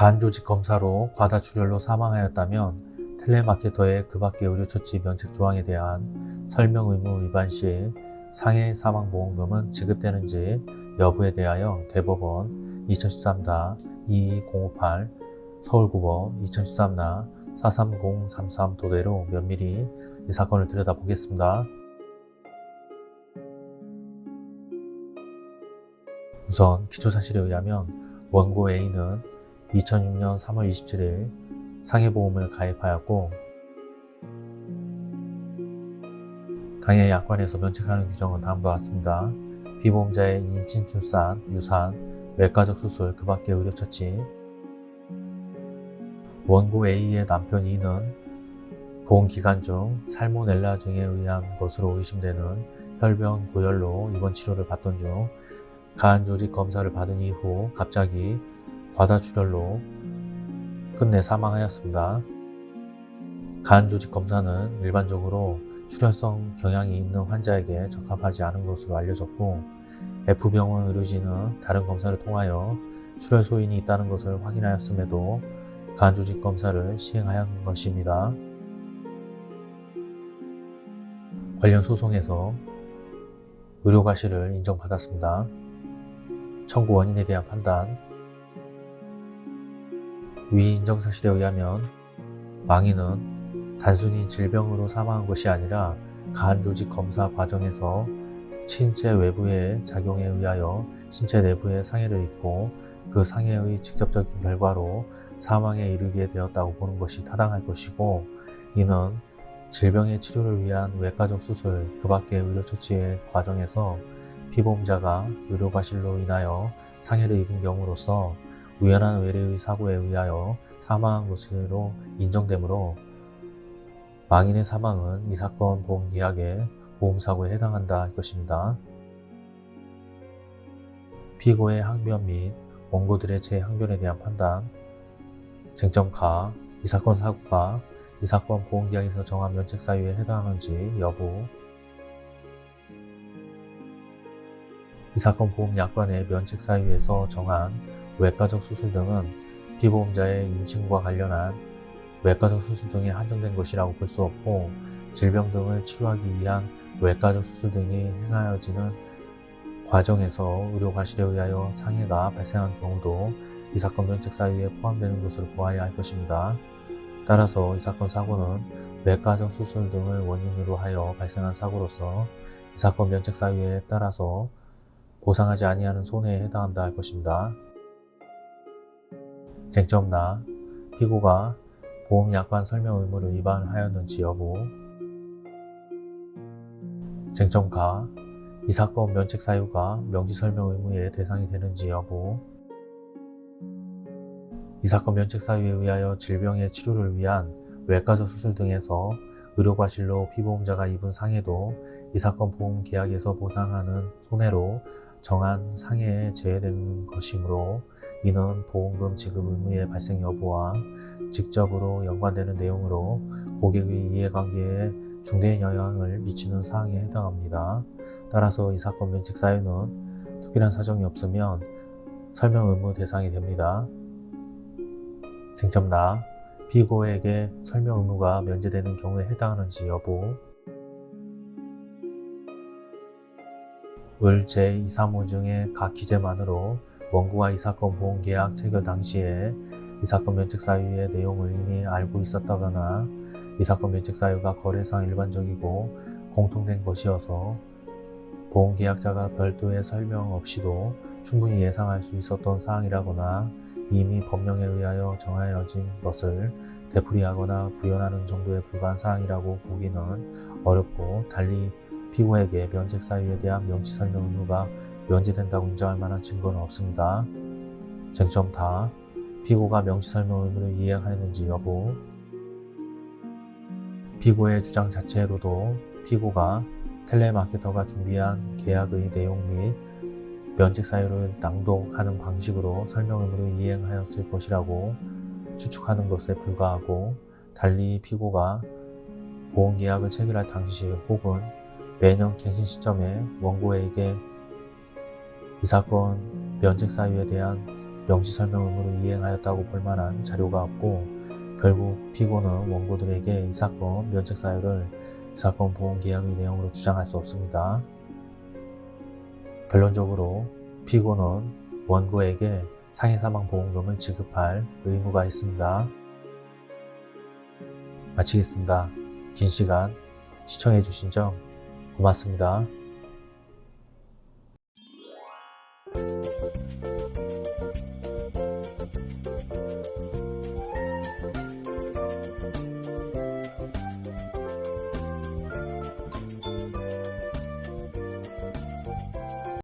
간조직 검사로 과다출혈로 사망하였다면 텔레마케터의 그 밖의 의료처치 면책 조항에 대한 설명 의무 위반 시 상해 사망보험금은 지급되는지 여부에 대하여 대법원 2013-22058 서울고법 2013-43033 도대로 면밀히 이 사건을 들여다보겠습니다. 우선 기초사실에 의하면 원고 A는 2006년 3월 27일 상해보험을 가입하였고 당해 약관에서 면책하는 규정은 다음과 같습니다. 피보험자의 임신, 출산, 유산, 외과적 수술, 그 밖의 의료처치 원고 A의 남편 E는 보험기간 중 살모넬라증에 의한 것으로 의심되는 혈변 고열로 입원 치료를 받던 중 간 조직 검사를 받은 이후 갑자기 과다출혈로 끝내 사망하였습니다. 간 조직 검사는 일반적으로 출혈성 경향이 있는 환자에게 적합하지 않은 것으로 알려졌고 F병원 의료진은 다른 검사를 통하여 출혈 소인이 있다는 것을 확인하였음에도 간 조직 검사를 시행하였는 것입니다. 관련 소송에서 의료과실을 인정받았습니다. 청구 원인에 대한 판단 위 인정 사실에 의하면 망인은 단순히 질병으로 사망한 것이 아니라 간 조직 검사 과정에서 신체 외부의 작용에 의하여 신체 내부에 상해를 입고 그 상해의 직접적인 결과로 사망에 이르게 되었다고 보는 것이 타당할 것이고 이는 질병의 치료를 위한 외과적 수술 그 밖의 의료처치의 과정에서 피보험자가 의료과실로 인하여 상해를 입은 경우로서 우연한 외래의 사고에 의하여 사망한 것으로 인정되므로 망인의 사망은 이 사건 보험계약의 보험사고에 해당한다 할 것입니다. 피고의 항변 및 원고들의 재항변에 대한 판단 쟁점 가, 이 사건 사고가 이 사건 보험계약에서 정한 면책 사유에 해당하는지 여부 이 사건 보험 약관의 면책 사유에서 정한 외과적 수술 등은 피보험자의 임신과 관련한 외과적 수술 등에 한정된 것이라고 볼 수 없고 질병 등을 치료하기 위한 외과적 수술 등이 행하여지는 과정에서 의료과실에 의하여 상해가 발생한 경우도 이 사건 면책 사유에 포함되는 것으로 보아야 할 것입니다. 따라서 이 사건 사고는 외과적 수술 등을 원인으로 하여 발생한 사고로서 이 사건 면책 사유에 따라서 보상하지 아니하는 손해에 해당한다 할 것입니다. 쟁점 나 피고가 보험약관 설명 의무를 위반하였는지 여부. 쟁점 가 이 사건 면책 사유가 명시 설명 의무의 대상이 되는지 여부. 이 사건 면책 사유에 의하여 질병의 치료를 위한 외과적 수술 등에서 의료과실로 피보험자가 입은 상해도 이 사건 보험 계약에서 보상하는 손해로 정한 상해에 제외되는 것이므로 이는 보험금 지급 의무의 발생 여부와 직접으로 연관되는 내용으로 고객의 이해관계에 중대한 영향을 미치는 사항에 해당합니다. 따라서 이 사건 면책 사유는 특별한 사정이 없으면 설명 의무 대상이 됩니다. 쟁점 나 피고에게 설명 의무가 면제되는 경우에 해당하는지 여부 을 제235 중의 각 기재만으로 원고가 이 사건 보험계약 체결 당시에 이 사건 면책 사유의 내용을 이미 알고 있었다거나 이 사건 면책 사유가 거래상 일반적이고 공통된 것이어서 보험계약자가 별도의 설명 없이도 충분히 예상할 수 있었던 사항이라거나 이미 법령에 의하여 정하여진 것을 되풀이하거나 부연하는 정도에 불과한 사항이라고 보기는 어렵고 달리 피고에게 면책 사유에 대한 명시 설명 의무가 면제된다고 인정할 만한 증거는 없습니다. 쟁점 다 피고가 명시 설명 의무를 이행하였는지 여부 피고의 주장 자체로도 피고가 텔레마케터가 준비한 계약의 내용 및 면책 사유를 낭독하는 방식으로 설명 의무를 이행하였을 것이라고 추측하는 것에 불과하고 달리 피고가 보험계약을 체결할 당시 혹은 매년 갱신 시점에 원고에게 이 사건 면책 사유에 대한 명시 설명 의무를 이행하였다고 볼 만한 자료가 없고 결국 피고는 원고들에게 이 사건 면책 사유를 이 사건 보험 계약의 내용으로 주장할 수 없습니다. 결론적으로 피고는 원고에게 상해사망보험금을 지급할 의무가 있습니다. 마치겠습니다. 긴 시간 시청해주신 점 고맙습니다.